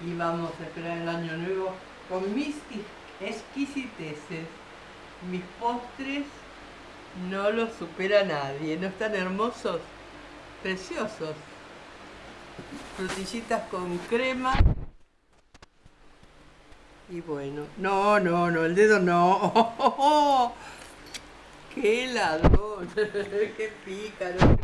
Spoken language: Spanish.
y vamos a esperar el año nuevo con mis exquisiteces. Mis postres no los supera nadie, ¿no están hermosos? Preciosos. Frutillitas con crema. Y bueno, no, no, no, el dedo no. ¡Qué ladrón! ¡Qué pícaro!